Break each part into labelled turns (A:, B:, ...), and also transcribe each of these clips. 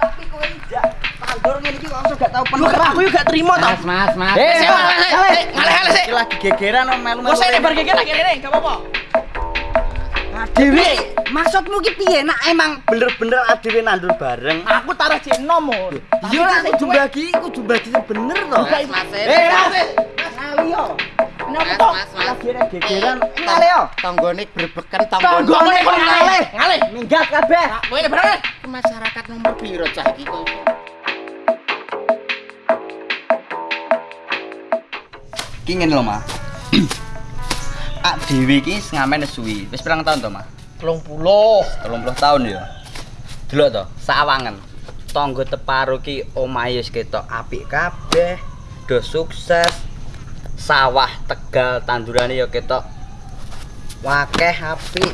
A: Tapi kowe njak tandur ngene iki kok langsung gak tau penuh.
B: Aku yo gak terima to.
C: Mas, mas, mas.
B: Eh. Ngalih-ngalih sik.
A: Iki lagi gegeran om melu.
B: Kok saya lebar geger lagi ini, gak apa-apa.
A: Dewi, maksudmu ki piye? Nak emang bener-bener adewe nandur bareng.
B: Aku taruh.
A: Iya kudu bagi sing bener to. Eh,
C: eh.
A: Mas. Gegeran. Yo. Kok ngalih.
B: Ngalih.
A: Minggat kabeh.
B: Nah, kowe.
C: Masyarakat nomor piro cah iki kok.
A: Ki ngene lho. Ak dhewe iki ngamen suwi. Wis pirang tahun to, Mas?
B: 30.
A: 30 tahun ya. Delok to, sawangen. Tangga teparo ki omahe wis ketok apik kabeh, do sukses. Sawah Tegal tandurane ya ketok wakeh apik.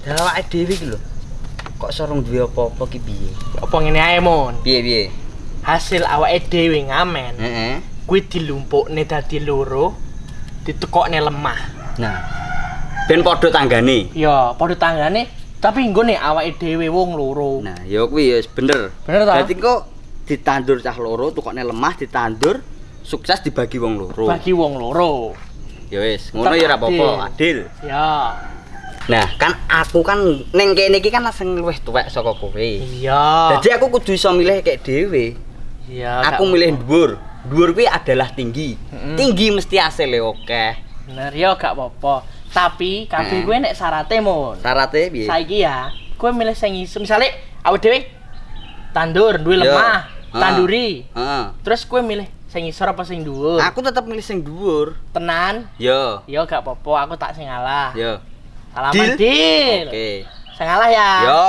A: Dawake dhewe iki lho. Kok sorong duwe apa-apa ki piye?
B: Apa ngene ae, Mon?
A: Piye piye?
B: Hasil awake dhewe ngamen.
A: Heeh.
B: Kuwi dilumpukne dadi loro, ditekokne lemah.
A: Nah. Ben padha tanggane.
B: Ya, padha tanggane, tapi nggone awake dhewe wong loro.
A: Nah, ya kuwi ya wis bener.
B: Bener ta?
A: Berarti kok ditandur cah loro, tukokne lemah ditandur, sukses dibagi wong loro.
B: Bagi wong loro.
A: Ya wis, ngono ya ora apa-apa, adil.
B: Ya.
A: Nah, kan aku kan ning kene iki kan sing luwih tuwek saka kowe.
B: Iya.
A: Jadi aku kudu iso milih kayak dhewe.
B: Iya.
A: Aku milih dhuwur. Dhuwur kuwi adalah tinggi.
B: Mm-mm.
A: Tinggi mesti hasilnya oke.
B: Bener ya gak apa-apa. Tapi kabeh
A: Heeh.
B: gue nek syaratnya mon.
A: Syaratnya piye?
B: Saiki ya, gue milih sing iso. Misale awake dhewe tandur duwe lemah,
A: Ah.
B: tanduri.
A: Heeh.
B: Terus gue milih sing isor apa sing dhuwur?
A: Aku tetep milih sing dhuwur.
B: Tenan.
A: Yo.
B: Yo gak apa-apa, aku tak sing ngalah.
A: Yo.
B: Salaman
A: Deal?
B: deal.
A: Oke.
B: Sing ngalah ya.
A: Yo.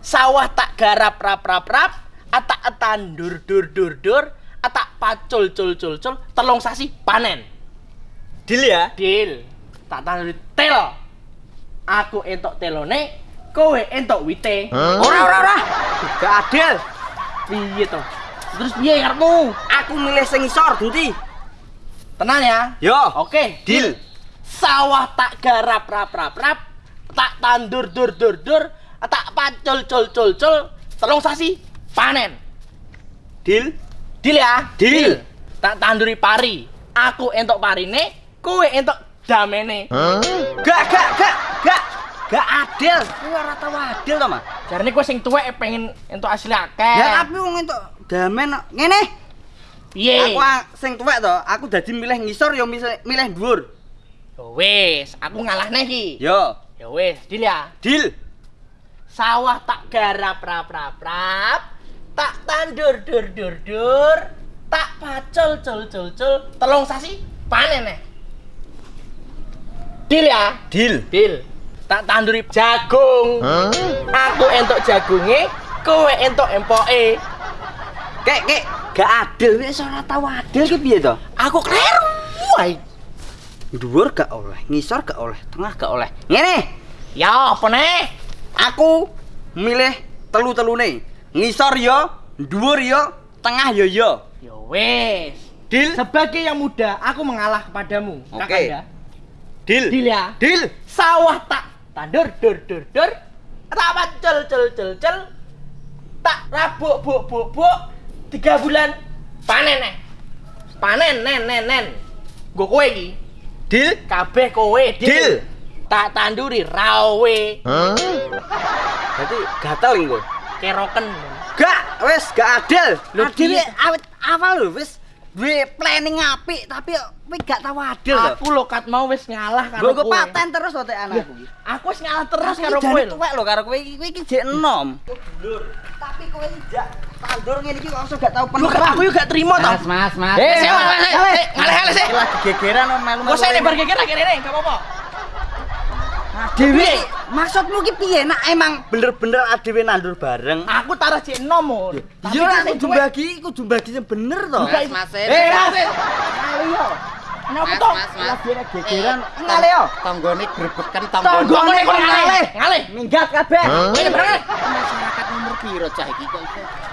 B: Sawah tak garap rap rap rap, atak etan dur dur dur dur, atak pacul cul cul cul, telung sasi panen.
A: Deal ya?
B: Deal. Tak tanduri tel. Aku entok telone, kowe entok wite.
A: Ora ora ora. Gak adil.
B: Piye to? Terus piye karepmu?
A: Aku milih sing isor, Denti.
B: Tenan ya?
A: Yo.
B: Oke,
A: Deal.
B: Sawah tak garap rap rap rap, tak tandur dur dur dur, tak pacul cul cul cul, telung sasi panen.
A: Deal.
B: Deal ya?
A: Deal.
B: Tak tanduri pari. Aku entok parine, kowe entok damene.
A: Gak gak gak gak gak adil. Kuwi ora tau adil to, Mas.
B: Jarine kowe sing tuwek pengen entuk asli akeh.
A: Ya tapi wong entuk damen ngene.
B: Piye?
A: Aku sing tuwek to, aku dadi milih ngisor ya milih milih dhuwur.
B: Ya wis, aku ngalahne iki.
A: Yo.
B: Ya wis, deal ya.
A: Deal.
B: Sawah tak garap rap rap rap, tak tandur dur dur dur, tak pacul cul cul cul, telung sasi panen nih. Deal ya?
A: Deal.
B: Deal. Tak tanduri jagung. Aku entuk jagunge, kowe entuk empoke.
A: Kek kek gak adil wis ora tau adil ki piye to?
B: Aku kleru wae.
A: Dhuwur gak oleh, ngisor gak oleh, tengah gak oleh. Ngene,
B: Ya apa nih?
A: aku milih telu-telune. Ngisor yo, dhuwur yo, tengah yo yo.
B: Ya wis.
A: Deal.
B: Sebagai yang muda, aku mengalah kepadamu.
A: Oke.
B: Kakanda.
A: Deal.
B: Deal ya.
A: Deal.
B: sawah tak tandur dur dur dur tak pacul cul cul cul tak rabuk buk buk buk tiga bulan panen nih panen nen nen nen gue kowe iki
A: Deal.
B: kabeh kowe
A: Deal.
B: tak tanduri rawe
A: Berarti gatel iki kok.
B: keroken
A: Gak, wis gak adil.
B: Lho,
A: Adil
B: piye?
A: awet awal lho wis duwe planning apik tapi kowe gak tau adil lho.
B: aku lo kat mau wis ngalah karo
A: Gue paten terus tek anakku. iki.
B: aku wis ngalah terus karo
A: jane
B: kowe lho
A: tuwek lho karo kowe iki iki jek enom. Tapi kowe njak tandur ngene iki kok langsung gak tau.
B: Loh, aku juga terima toh
C: Mas, mas, mas.
A: Eh,
B: ngalih-ngalih, sik.
A: Iki Lagi gegeran melu.
B: Gak usah lebar geger lagi ini, gak apa-apa
A: Dewi, maksudmu ki piye? Nak emang bener-bener adewe nandur bareng.
B: Aku taruh jek nomor.
A: Iya lah kudu bagi, kudu bagi sing bener to.
C: Mas, mas,
A: Eh,
C: eh.
A: Mas.
B: Kali yo. Kenapa
C: Mas,
B: toh?
C: mas, mas.
A: Lagi ada gegeran. Ngale yo.
C: Tonggone grebeken
A: Tonggone
C: tonggone.
A: kok ngalih.
B: Ngalih.
A: Minggat kabeh.
B: Ini berapa?
C: Piro cah iki kok.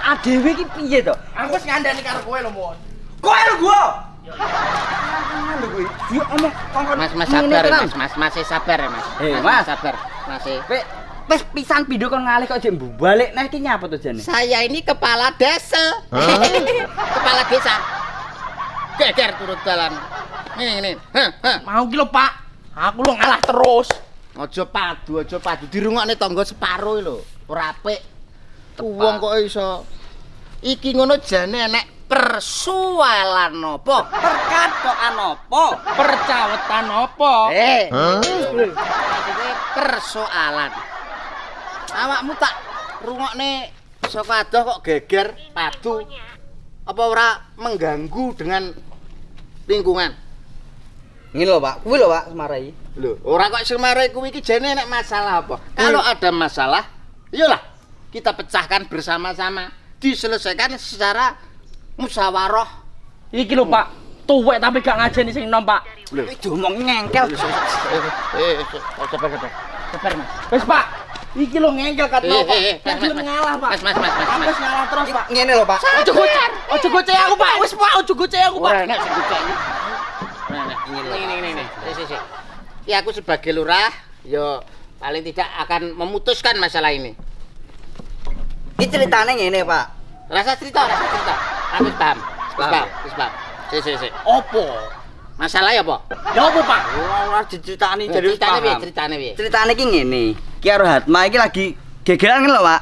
A: Adewe ki piye to?
B: Aku wis ngandani karo kowe lho, Mon.
A: Kowe lho gua. Lho kowe. Yo omong kongkon.
C: Mas, mas sabar ya,
A: tenan.
C: mas, mas, masih sabar ya, mas.
A: Eh,
C: Mas,
A: Mas.
C: sabar. Masih.
A: Kowe wis pisan pindho kon ngalih kok jek balik neh iki nyapa to jane?
C: Saya ini kepala desa. kepala desa. Geger. Ini ini. Hah, hah.
B: Mau ki lho, Pak. Aku lo ngalah terus.
C: Aja padu, aja padu. Dirungokne tangga separo iki lho. Ora apik. Wong kok iso iki ngono jane enek persoalan apa?
A: Perkatokan apa?
B: Percawetan apa?
C: Eh. Maksudnya persoalan. Awakmu tak rungokne saka adoh kok geger padu. Apa ora mengganggu dengan lingkungan?
A: Ngene lho, Pak. Kuwi lho, Pak, semarai.
C: Lho, ora kok semarai kuwi iki jane nek masalah apa? Kalau ada masalah, iyalah kita pecahkan bersama-sama, diselesaikan secara musyawarah.
B: Iki lho, Pak. Tuwek tapi gak ngajeni sing nom, Pak.
C: Lho,
A: diomong ngengkel.
C: eh, sabar sabar. Sabar, Mas.
B: Wis, Pak. Iki lho ngengkel kat
C: Eh,
B: no, Pak.
C: eh, eh,
B: Kan
C: Mas, Mas,
B: ngalah, Pak.
C: Mas, Mas, Mas, Mas, Mas.
B: wis ngalah terus, Pak.
A: Ngene lho, Pak.
B: Ojo gocek. Ojo gocek aku, Pak. Wis, Pak, ojo gocek aku, Pak.
C: Ora enak sing iki. Nah, ini ini ini ini. Ya aku sebagai lurah, yo paling tidak akan memutuskan masalah ini.
A: Iki ceritane ngene, Pak.
C: Rasa cerita, rasa cerita. Aku paham.
A: Paham,
C: paham. Si, si, si.
B: Opo?
C: Masalahnya apa?
B: Ya opo, Pak?
A: Ora ora diceritani
C: Jadi ceritanya piye?
A: paham.
C: Ceritanya piye?
A: Ceritane iki ngene. Ki karo Hatma iki lagi gegeran kan lho, Pak.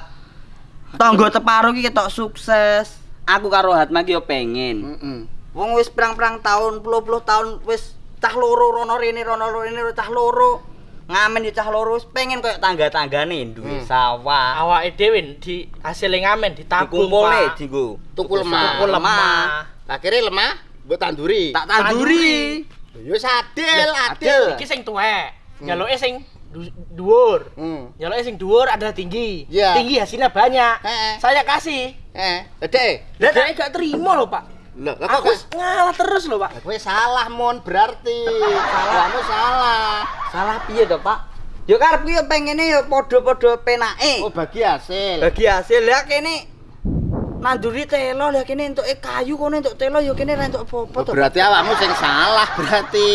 A: Tonggo teparo iki ketok sukses. Aku karo Hatma iki yo pengen.
C: Heeh.
A: Wong wis pirang-pirang tahun, puluh-puluh tahun wis cah loro rono rene rono rene cah loro. Ngamen cah wis pengen koyo tangga-tanggane duwe
C: Hmm.
A: sawah.
B: Awake dhewe di hasil ngamen ditabung,
A: Dikumpulne dienggo.
C: Tuku lemah.
B: Tuku lemah.
C: Akhirnya lemah, mbok tanduri.
A: Tak tanduri.
C: Yo sadel, adil.
B: Iki sing tuwek.
C: Hmm.
B: Nyaluke sing dhuwur.
C: Hmm.
B: Nyaluke sing dhuwur adalah tinggi.
C: Iya.
B: Tinggi hasilnya banyak.
C: Heeh.
B: Saya kasih.
C: Eh, Dek.
B: Lah dia gak terima loh, Pak.
C: Lho, lah
B: Aku
C: kok
B: ngalah terus loh, Pak.
C: Kowe salah mon berarti. Kamu salah.
A: Salah piye to, Pak? Yo karepku yo pengene yo padha-padha penake.
C: Oh, bagi hasil.
A: Bagi hasil ya kene nanduri telo lah kene entuke kayu kono entuk telo yo kene ra entuk apa-apa
C: Oh,
A: to.
C: berarti awakmu sing salah berarti.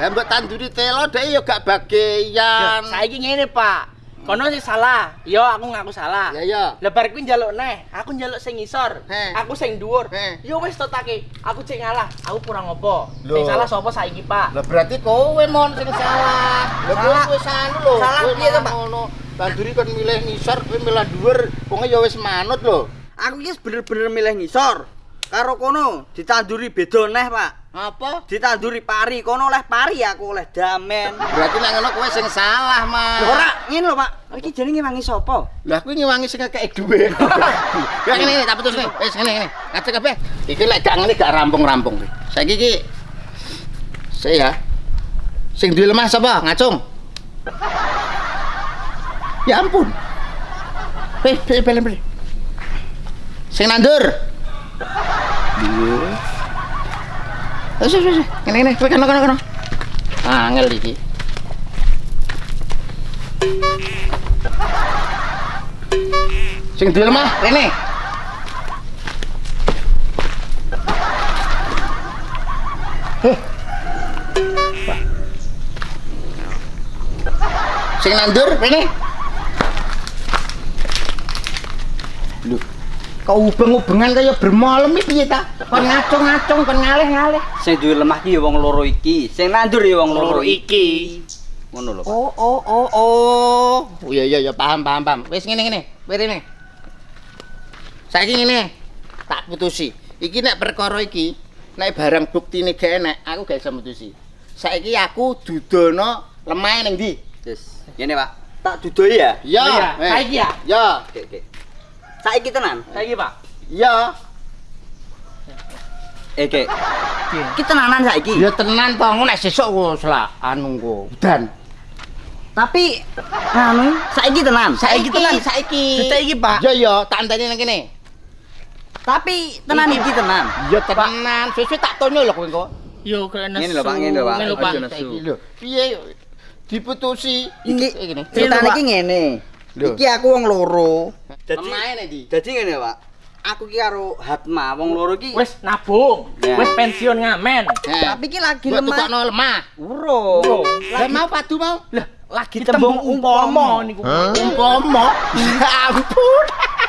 C: Lah mbok tanduri telo dhek yo gak bagian.
B: Saiki ngene, Pak. Kono sing salah. Yo aku ngaku salah.
C: Ya ya.
B: Lebar kuwi njaluk neh, aku njaluk sing ngisor,
C: Heh.
B: aku sing dhuwur. Yo wis totake, aku cek ngalah, aku kurang apa? Sing salah sapa saiki, Pak?
C: Lah berarti kowe mon sing salah. Lah kowe anu lho.
A: Salah piye to, Pak?
C: ngono. Tanduri kon milih ngisor, kowe milih dhuwur, wong ya wis manut lho.
A: Aku iki bener-bener milih ngisor. Karo kono ditanduri beda neh, Pak.
C: Apa?
A: Ditanduri pari, kono oleh pari aku oleh damen.
C: Berarti nek ngono kowe sing salah, Mas.
A: Ora, ngene lho, Pak. Iki jenenge wangi sapa?
C: Lah kuwi ngewangi sing kakek duwe. Ya ngene ngene tak putus nih. Wis ngene ngene. Ngajak kabeh. Iki lek gak ngene gak rampung-rampung. Saiki iki saya sing duwe lemah sapa? Ngacung. Ya ampun. Eh, pilih pilih pilih. Sing nandur. Wis wis wis. Ngene ngene, kowe kono kono kono. Angel iki. Sing. Heh. Pak. Sing nandur, rene. Kau ubeng-ubengan kaya bermalam iki piye ta? Kon ngacung-ngacung, kon ngalih-ngalih.
A: Sing duwe lemah ki ya wong loro iki. Sing nandur ya wong loro iki. Ngono lho, Pak.
C: Oh, oh, oh, oh. Oh iya iya iya paham paham paham. Wis ngene ngene, wis rene. Saiki ngene, tak putusi. Iki nek perkara iki, nek barang buktine gak enek, aku gak iso mutusi. Saiki aku dudono lemah ning ndi?
A: Wis, ngene, Pak. Tak dudoi ya?
C: Ya,
B: Iya,
C: eh.
B: saiki ya?
C: Ya,
A: Oke, oke. Saiki tenan.
B: Saiki, Pak.
C: ya.
A: Kek.
B: Piye?
A: Iki tenanan saiki.
C: Ya tenan to, ngono nek sesuk lah anu engko. Dan
A: Tapi anu, saiki tenan.
C: saiki tenan saiki.
B: Juta iki, Pak.
C: Ya ya, tak anteni nang kene.
A: Tapi tenan iki tenan.
C: Ya tenan, sesuk tak tonyo lho kowe engko.
B: Yo kena
A: Ngene lho, Pak, ngene lho, Pak.
B: Ngene lho, Pak.
C: Piye diputusi
A: Iki
C: ngene.
A: ceritane
B: Pak.
A: iki ngene.
C: Lho.
A: Iki aku wong loro. Dadi
C: nek ndi?
A: dadi ngene, Pak. Aku ki karo Hatma, wong loro ki.
B: Wis nabung,
A: Ya.
B: wis pensiun ngamen.
C: Eh.
A: Tapi ki lagi
C: Mbok
A: lemah.
C: tukokno lemah.
A: Urung.
C: Lah mau padu mau.
B: Lah,
C: lagi
B: Tembung umpama niku.
C: umpama Ya ampun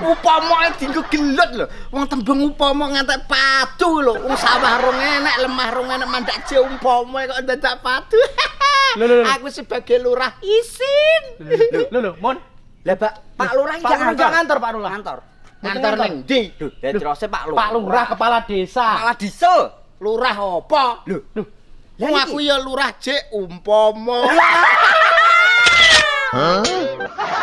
C: upama dienggo gelut lho wong tembung upama ngantek padu lho wong sawah rong enek lemah rong enek mandak je umpama kok dadak padu
B: Lho, lho, lho.
C: aku sebagai lurah isin
B: Lho lho, Mon.
A: Lah Pak,
B: Pak Lurah jangan ngantor, Pak Lurah.
A: Ngantor.
C: ngantor ning ndi
A: Lah terus Pak Lurah.
B: Pak Lurah kepala desa.
A: Malah diesel.
C: lurah apa
A: Lho,
B: Loh,
C: Wong aku ya lurah jek umpama